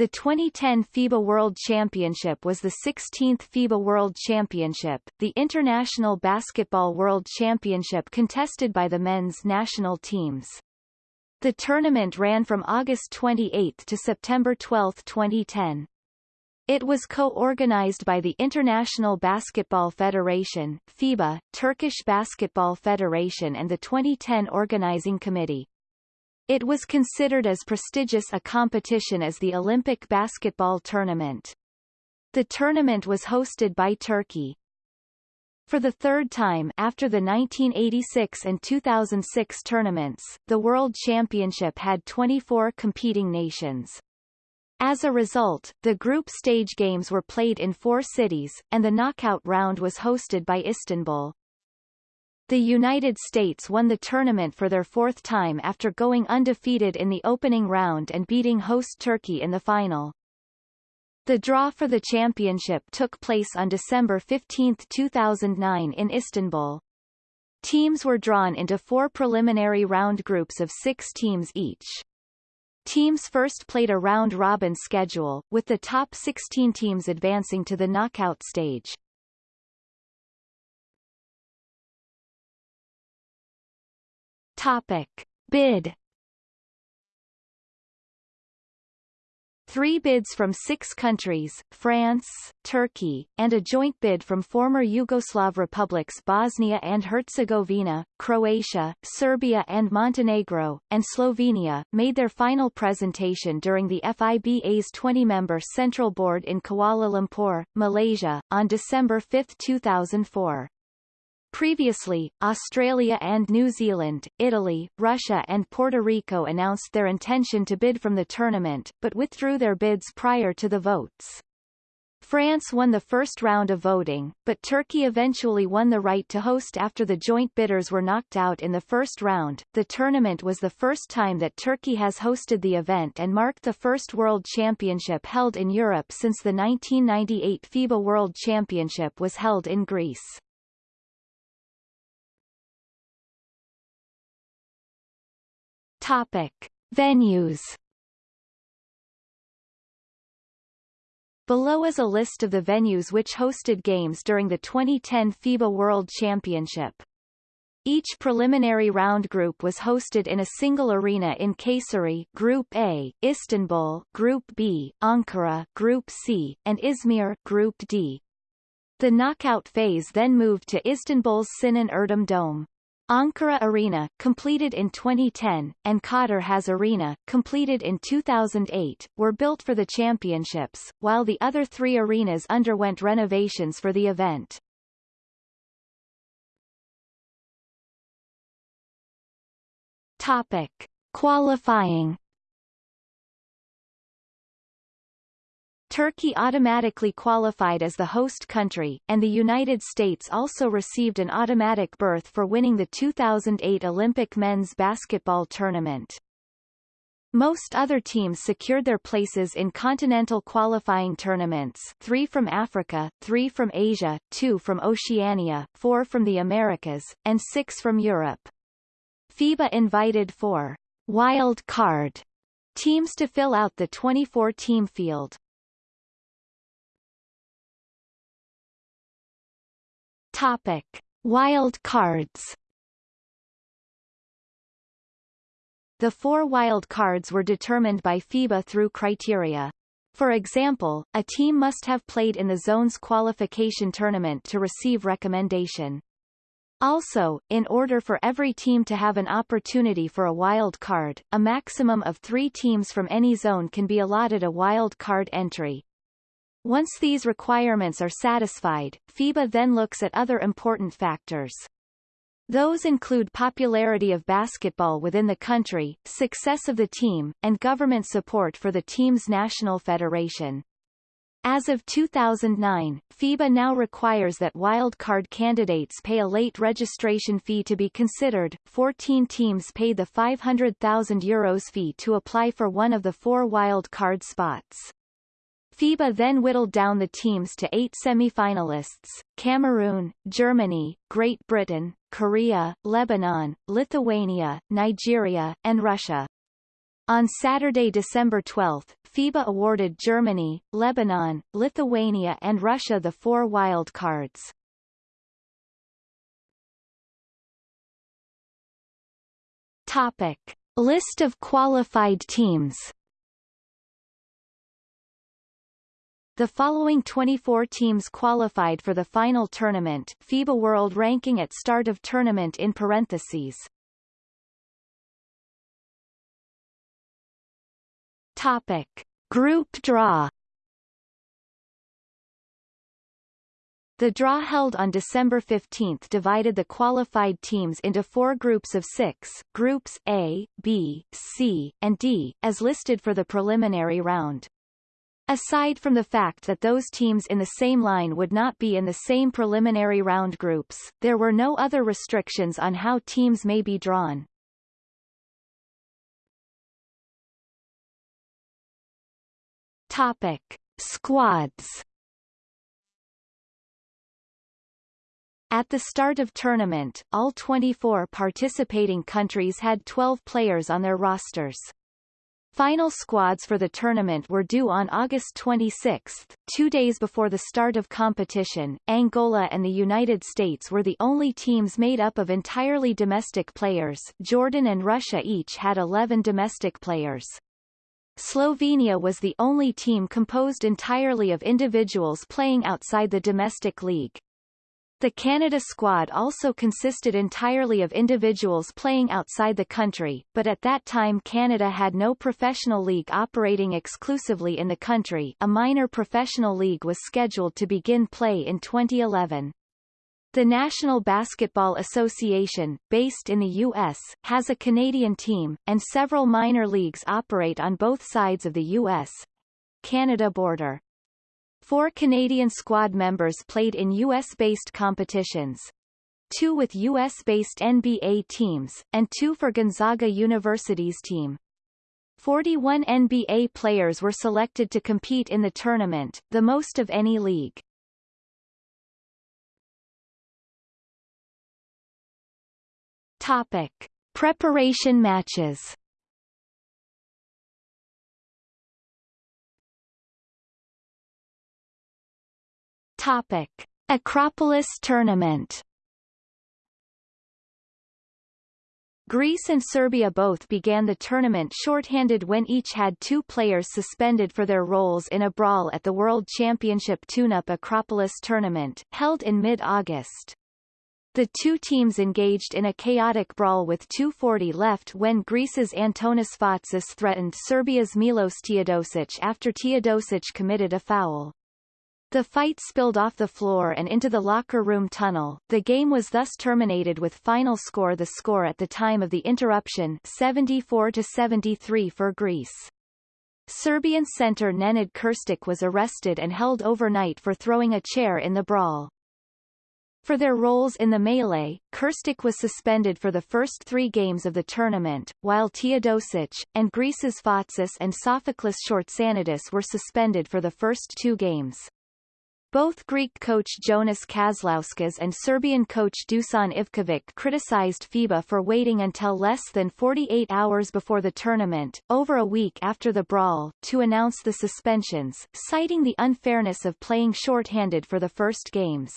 The 2010 FIBA World Championship was the 16th FIBA World Championship, the international basketball world championship contested by the men's national teams. The tournament ran from August 28 to September 12, 2010. It was co-organized by the International Basketball Federation FIBA, Turkish Basketball Federation and the 2010 Organizing Committee. It was considered as prestigious a competition as the Olympic basketball tournament. The tournament was hosted by Turkey. For the third time after the 1986 and 2006 tournaments, the World Championship had 24 competing nations. As a result, the group stage games were played in four cities, and the knockout round was hosted by Istanbul. The United States won the tournament for their fourth time after going undefeated in the opening round and beating host Turkey in the final. The draw for the championship took place on December 15, 2009 in Istanbul. Teams were drawn into four preliminary round groups of six teams each. Teams first played a round-robin schedule, with the top 16 teams advancing to the knockout stage. Topic. Bid Three bids from six countries, France, Turkey, and a joint bid from former Yugoslav republics Bosnia and Herzegovina, Croatia, Serbia and Montenegro, and Slovenia, made their final presentation during the FIBA's 20-member Central Board in Kuala Lumpur, Malaysia, on December 5, 2004. Previously, Australia and New Zealand, Italy, Russia and Puerto Rico announced their intention to bid from the tournament, but withdrew their bids prior to the votes. France won the first round of voting, but Turkey eventually won the right to host after the joint bidders were knocked out in the first round. The tournament was the first time that Turkey has hosted the event and marked the first World Championship held in Europe since the 1998 FIBA World Championship was held in Greece. Topic. Venues Below is a list of the venues which hosted games during the 2010 FIBA World Championship. Each preliminary round group was hosted in a single arena in Kayseri Group A, Istanbul Group B, Ankara Group C, and Izmir Group D. The knockout phase then moved to Istanbul's Sinan Erdem Dome. Ankara Arena, completed in 2010, and Kadir Has Arena, completed in 2008, were built for the championships, while the other three arenas underwent renovations for the event. Topic. Qualifying Turkey automatically qualified as the host country, and the United States also received an automatic berth for winning the 2008 Olympic men's basketball tournament. Most other teams secured their places in continental qualifying tournaments three from Africa, three from Asia, two from Oceania, four from the Americas, and six from Europe. FIBA invited four wild card teams to fill out the 24-team field. Topic: Wild cards. The four wild cards were determined by FIBA through criteria. For example, a team must have played in the zone's qualification tournament to receive recommendation. Also, in order for every team to have an opportunity for a wild card, a maximum of three teams from any zone can be allotted a wild card entry. Once these requirements are satisfied, FIBA then looks at other important factors. Those include popularity of basketball within the country, success of the team, and government support for the team's national federation. As of 2009, FIBA now requires that wildcard candidates pay a late registration fee to be considered. 14 teams paid the €500,000 Euros fee to apply for one of the four wildcard spots. FIBA then whittled down the teams to eight semi-finalists, Cameroon, Germany, Great Britain, Korea, Lebanon, Lithuania, Nigeria, and Russia. On Saturday, December 12, FIBA awarded Germany, Lebanon, Lithuania and Russia the four wild cards. Topic. List of qualified teams The following 24 teams qualified for the final tournament FIBA World Ranking at start of tournament in parentheses. Topic. Group draw The draw held on December 15 divided the qualified teams into four groups of six, groups A, B, C, and D, as listed for the preliminary round. Aside from the fact that those teams in the same line would not be in the same preliminary round groups, there were no other restrictions on how teams may be drawn. Topic. Squads At the start of tournament, all 24 participating countries had 12 players on their rosters. Final squads for the tournament were due on August 26, two days before the start of competition. Angola and the United States were the only teams made up of entirely domestic players. Jordan and Russia each had 11 domestic players. Slovenia was the only team composed entirely of individuals playing outside the domestic league. The Canada squad also consisted entirely of individuals playing outside the country, but at that time Canada had no professional league operating exclusively in the country a minor professional league was scheduled to begin play in 2011. The National Basketball Association, based in the U.S., has a Canadian team, and several minor leagues operate on both sides of the U.S.-Canada border. Four Canadian squad members played in U.S.-based competitions. Two with U.S.-based NBA teams, and two for Gonzaga University's team. 41 NBA players were selected to compete in the tournament, the most of any league. Topic. Preparation matches Topic: Acropolis Tournament. Greece and Serbia both began the tournament shorthanded when each had two players suspended for their roles in a brawl at the World Championship Tune-Up Acropolis tournament, held in mid-August. The two teams engaged in a chaotic brawl with 2.40 left when Greece's Antonis Fatsis threatened Serbia's Milos Teodosic after Teodosic committed a foul. The fight spilled off the floor and into the locker room tunnel. The game was thus terminated with final score the score at the time of the interruption 74 to 73 for Greece. Serbian center Nenad Krstic was arrested and held overnight for throwing a chair in the brawl. For their roles in the melee, Krstic was suspended for the first three games of the tournament, while Teodosic, and Greece's Fatsis and Sofoklis Schortsanitis were suspended for the first two games. Both Greek coach Jonas Kazlauskas and Serbian coach Dusan Ivkovic criticized FIBA for waiting until less than 48 hours before the tournament, over a week after the brawl, to announce the suspensions, citing the unfairness of playing shorthanded for the first games.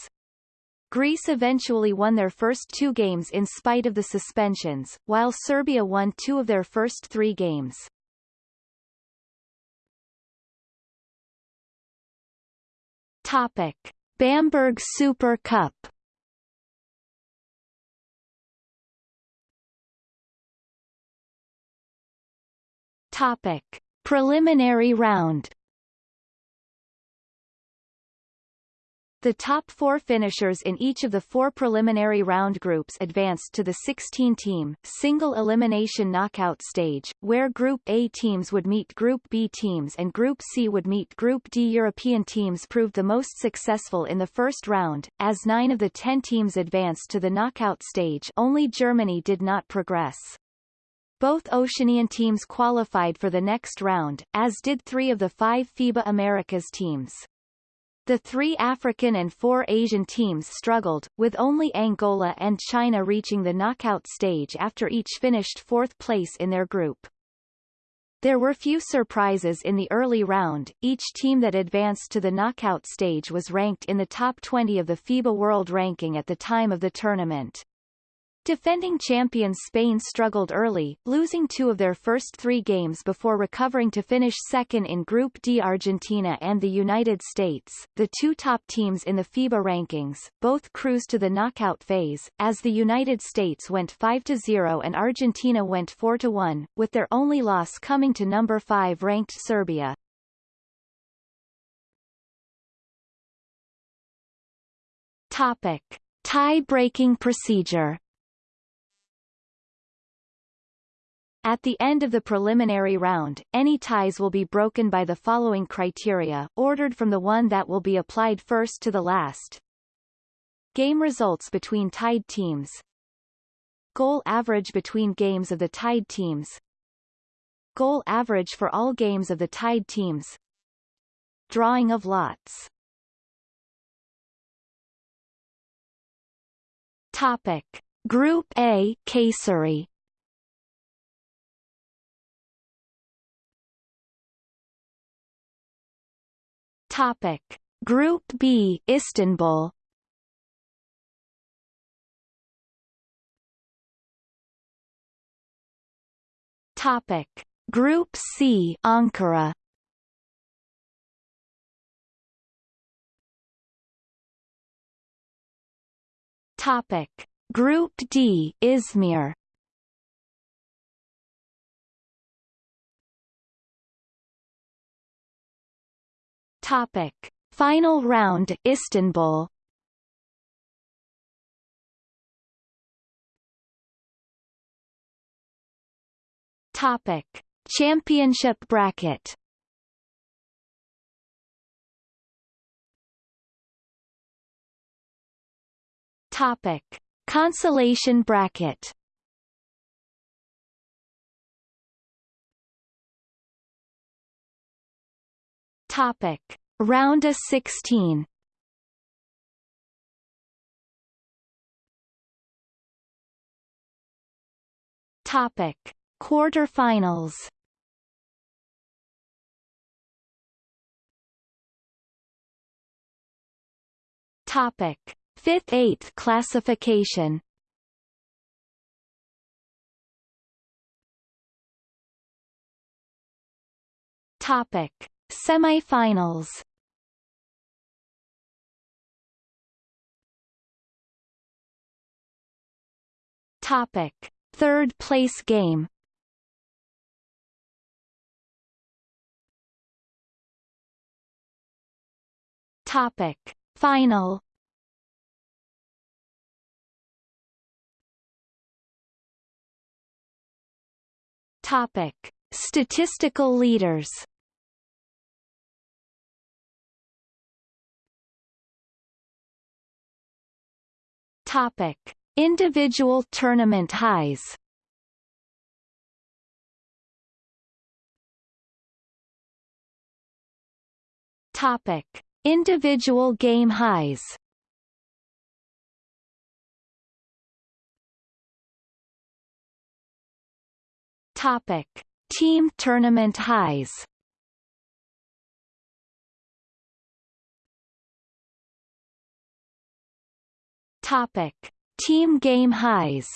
Greece eventually won their first two games in spite of the suspensions, while Serbia won two of their first three games. Topic: Bamberg Super Cup. Topic: Preliminary round. The top four finishers in each of the four preliminary round groups advanced to the 16-team, single-elimination knockout stage, where Group A teams would meet Group B teams and Group C would meet Group D. European teams proved the most successful in the first round, as nine of the ten teams advanced to the knockout stage only Germany did not progress. Both Oceanian teams qualified for the next round, as did three of the five FIBA Americas teams. The three African and four Asian teams struggled, with only Angola and China reaching the knockout stage after each finished fourth place in their group. There were few surprises in the early round, each team that advanced to the knockout stage was ranked in the top 20 of the FIBA World Ranking at the time of the tournament. Defending champions Spain struggled early, losing two of their first three games before recovering to finish second in Group D. Argentina and the United States, the two top teams in the FIBA rankings, both cruised to the knockout phase, as the United States went 5-0 and Argentina went 4-1, with their only loss coming to number 5 ranked Serbia. Topic. Tie-breaking procedure At the end of the preliminary round, any ties will be broken by the following criteria, ordered from the one that will be applied first to the last. Game results between tied teams. Goal average between games of the tied teams. Goal average for all games of the tied teams. Drawing of lots. Topic. Group A Kayseri Topic: Group B Istanbul. Topic: Group C Ankara. Topic: Group D Izmir Topic. Final round Istanbul Topic. Championship bracket Topic. Consolation bracket Topic. Round of 16 Topic. Quarterfinals Topic. Fifth-eighth classification Topic. Semifinals Topic: Third place game. Topic: Final. Topic: Statistical leaders. Topic: Individual tournament highs. Topic: Individual game highs. Topic: Team tournament highs. Topic: Team game highs.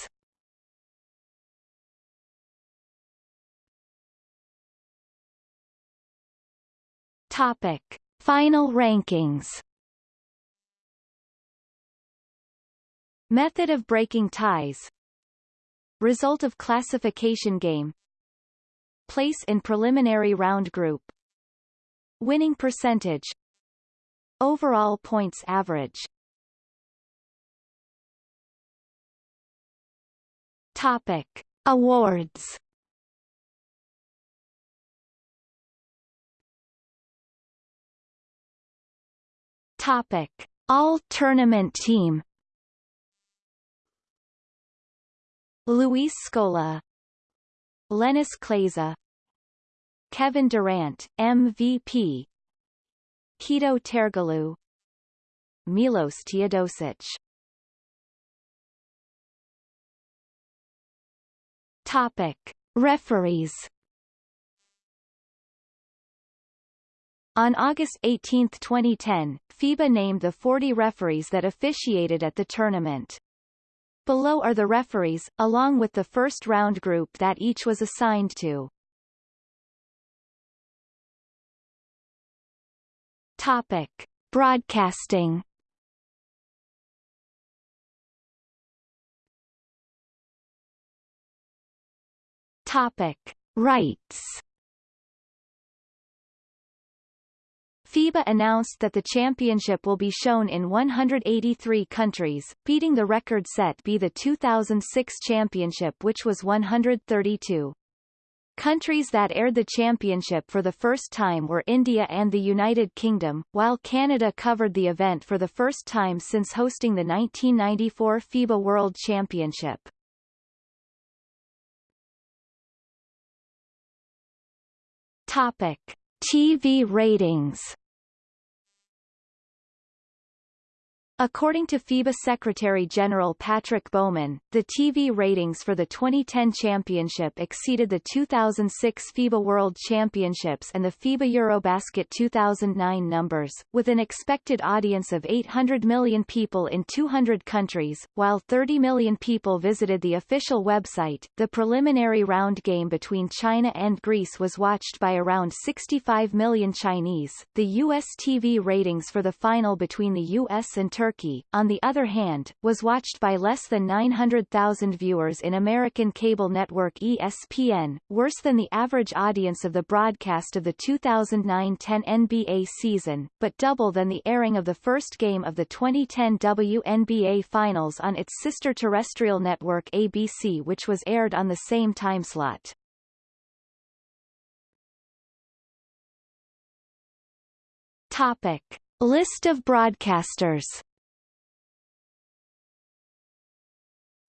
Topic: Final rankings. Method of breaking ties. Result of classification game. Place in preliminary round group. Winning percentage. Overall points average. Topic: Awards. Topic: All Tournament Team. Luis Scola, Linas Kleiza, Kevin Durant, MVP, Hedo Turkoglu, Milos Teodosic Topic. Referees On August 18, 2010, FIBA named the 40 referees that officiated at the tournament. Below are the referees, along with the first round group that each was assigned to. Topic. Broadcasting Topic. Rights FIBA announced that the championship will be shown in 183 countries, beating the record set be the 2006 championship which was 132. Countries that aired the championship for the first time were India and the United Kingdom, while Canada covered the event for the first time since hosting the 1994 FIBA World Championship. Topic. TV ratings According to FIBA Secretary General Patrick Baumann, the TV ratings for the 2010 championship exceeded the 2006 FIBA World Championships and the FIBA Eurobasket 2009 numbers, with an expected audience of 800 million people in 200 countries, while 30 million people visited the official website. The preliminary round game between China and Greece was watched by around 65 million Chinese. The U.S. TV ratings for the final between the U.S. and Turkey Turkey, on the other hand, was watched by less than 900,000 viewers in American cable network ESPN, worse than the average audience of the broadcast of the 2009-10 NBA season, but double than the airing of the first game of the 2010 WNBA Finals on its sister terrestrial network ABC which was aired on the same timeslot. Topic. List of broadcasters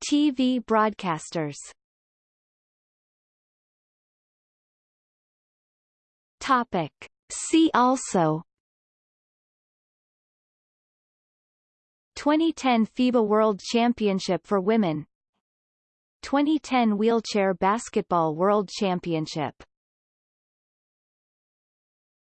TV broadcasters. Topic. See also. 2010 FIBA World Championship for Women. 2010 Wheelchair Basketball World Championship